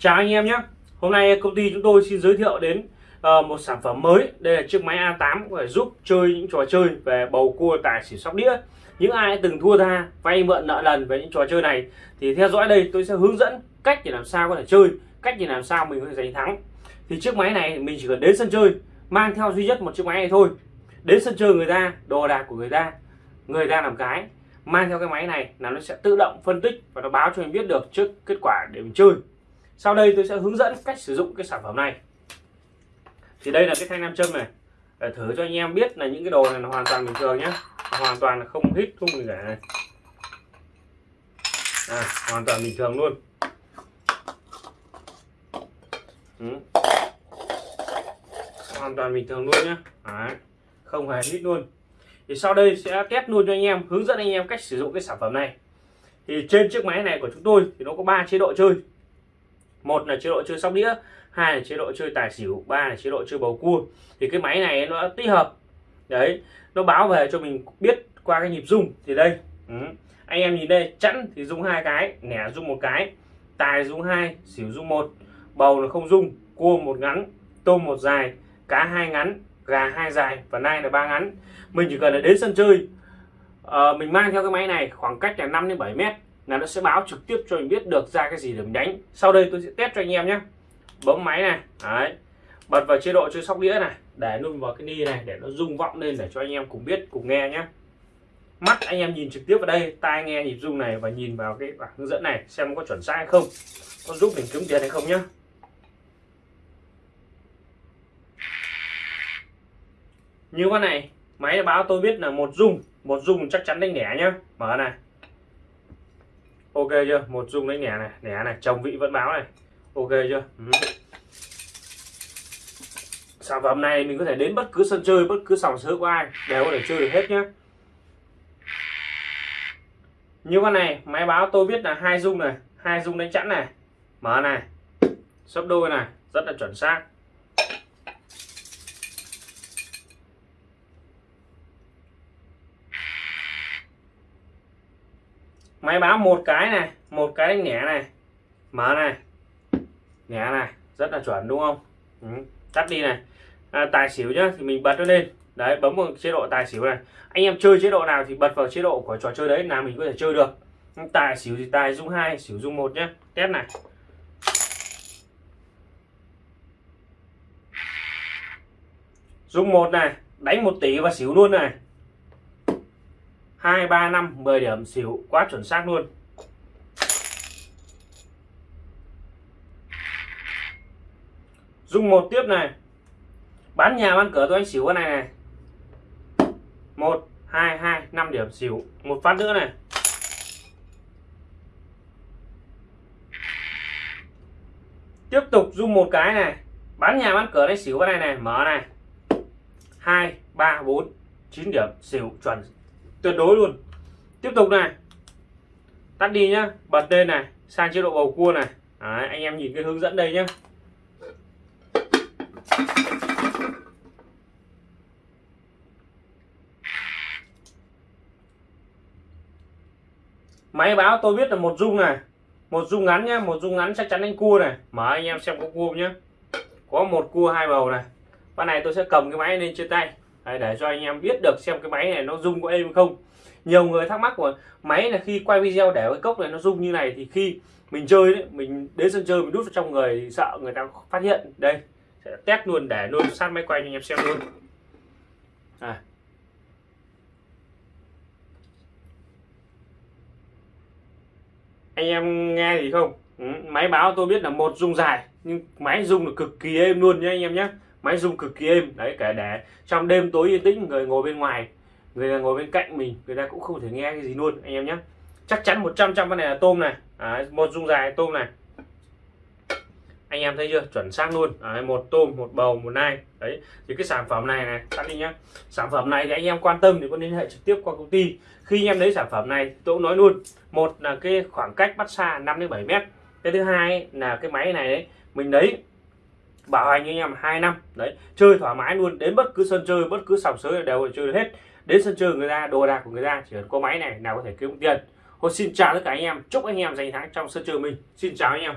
Chào anh em nhé. Hôm nay công ty chúng tôi xin giới thiệu đến uh, một sản phẩm mới. Đây là chiếc máy A8 có thể giúp chơi những trò chơi về bầu cua tài xỉu sóc đĩa. Những ai từng thua tha vay mượn nợ lần về những trò chơi này Thì theo dõi đây tôi sẽ hướng dẫn cách để làm sao có thể chơi Cách để làm sao mình có thể giành thắng. Thì chiếc máy này mình chỉ cần đến sân chơi Mang theo duy nhất một chiếc máy này thôi. Đến sân chơi người ta, đồ đạc của người ta Người ta làm cái mang theo cái máy này là nó sẽ tự động phân tích và nó báo cho mình biết được trước kết quả để mình chơi sau đây tôi sẽ hướng dẫn cách sử dụng cái sản phẩm này. Thì đây là cái thanh nam châm này. Để thử cho anh em biết là những cái đồ này là hoàn toàn bình thường nhé hoàn toàn là không hít không gì cả này. À, hoàn toàn bình thường luôn. Ừ. hoàn toàn bình thường luôn nhé Đấy. không hề hít luôn. Thì sau đây sẽ test luôn cho anh em hướng dẫn anh em cách sử dụng cái sản phẩm này. Thì trên chiếc máy này của chúng tôi thì nó có ba chế độ chơi một là chế độ chơi sóc đĩa hai là chế độ chơi tài xỉu ba là chế độ chơi bầu cua. Thì cái máy này nó tích hợp. Đấy nó báo về cho mình biết qua cái nhịp rung thì đây. Ừ. anh em nhìn đây chẵn thì rung hai cái nẻ rung một cái tài rung hai xỉu rung một bầu là không rung cua một ngắn tôm một dài cá hai ngắn gà hai dài và nai là ba ngắn. Mình chỉ cần là đến sân chơi à, mình mang theo cái máy này khoảng cách là 5 đến 7 mét là nó sẽ báo trực tiếp cho mình biết được ra cái gì để mình đánh. Sau đây tôi sẽ test cho anh em nhé. Bấm máy này. Đấy. Bật vào chế độ chơi sóc đĩa này. Để luôn vào cái ni này, để nó rung vọng lên để cho anh em cùng biết, cùng nghe nhé. Mắt anh em nhìn trực tiếp vào đây, tai nghe nhịp rung này và nhìn vào cái bảng hướng dẫn này, xem có chuẩn xác hay không. Có giúp mình kiếm tiền hay không nhé. Như con này, máy báo tôi biết là một dung một dung chắc chắn đánh lẻ nhá mở này ok chưa? Một dung đánh lẻ này. Lẻ này, chồng vị vẫn báo này. Ok chưa? Ừ. sản phẩm này mình có thể đến bất cứ sân chơi, bất cứ sòng sớ của ai đều có thể chơi được hết nhé. như con này, máy báo tôi biết là hai dung này, hai dung đánh chẵn này. Mở này. Sấp đôi này, rất là chuẩn xác. Máy báo một cái này một cái đánh nhẹ này mở này nhẹ này rất là chuẩn đúng không? Ừ. tắt đi này. À, tài xỉu nhá thì mình bật nó lên. Đấy bấm vào chế độ tài xỉu này. Anh em chơi chế độ nào thì bật vào chế độ của trò chơi đấy là mình có thể chơi được. Ừ, tài xỉu thì tài dung hai xỉu dung một nhé test này. Dung một này đánh một tỷ và xỉu luôn này. 2 3 5 10 điểm, xỉu, quá chuẩn xác luôn. Dùng một tiếp này. Bán nhà, bán cửa, tôi anh xỉu cái này này. Một, hai hai, năm điểm, xỉu. Một phát nữa này. Tiếp tục dùng một cái này. Bán nhà, bán cửa đấy xỉu cái này này. Mở này. Hai, ba, bốn, chín điểm, xỉu, chuẩn tuyệt đối luôn. Tiếp tục này. Tắt đi nhá. Bật lên này sang chế độ bầu cua này. Đấy, anh em nhìn cái hướng dẫn đây nhá. Máy báo tôi biết là một dung này. Một dung ngắn nhá. Một dung ngắn chắc chắn đánh cua này. Mở anh em xem có cua nhá. Có một cua hai bầu này. Con này tôi sẽ cầm cái máy lên trên tay. Đấy, để cho anh em biết được xem cái máy này nó rung có êm không. Nhiều người thắc mắc của máy là khi quay video để cái cốc này nó rung như này thì khi mình chơi đấy mình đến sân chơi mình đút vào trong người sợ người ta phát hiện. Đây sẽ test luôn để luôn sát máy quay cho anh em xem luôn. À. anh em nghe gì không? Ừ, máy báo tôi biết là một rung dài nhưng máy rung là cực kỳ êm luôn nhé anh em nhé máy rung cực kỳ êm. Đấy cả để trong đêm tối yên tĩnh người ngồi bên ngoài người ngồi bên cạnh mình người ta cũng không thể nghe cái gì luôn anh em nhé. Chắc chắn 100 trăm con này là tôm này. Đấy, một rung dài tôm này. Anh em thấy chưa? Chuẩn xác luôn. Đấy, một tôm một bầu một nai. Đấy thì cái sản phẩm này này tắt đi nhá. Sản phẩm này thì anh em quan tâm thì có liên hệ trực tiếp qua công ty. Khi anh em lấy sản phẩm này tôi cũng nói luôn một là cái khoảng cách bắt xa 5 đến 7 mét. Cái thứ hai là cái máy này đấy mình lấy bảo hành anh em, hai năm. Đấy, chơi thoải mái luôn. Đến bất cứ sân chơi, bất cứ sòng sới đều chơi được hết. Đến sân chơi người ta, đồ đạc của người ta, chỉ cần có máy này, nào có thể kiếm tiền. Thôi xin chào tất cả anh em. Chúc anh em giành thắng trong sân chơi mình. Xin chào anh em.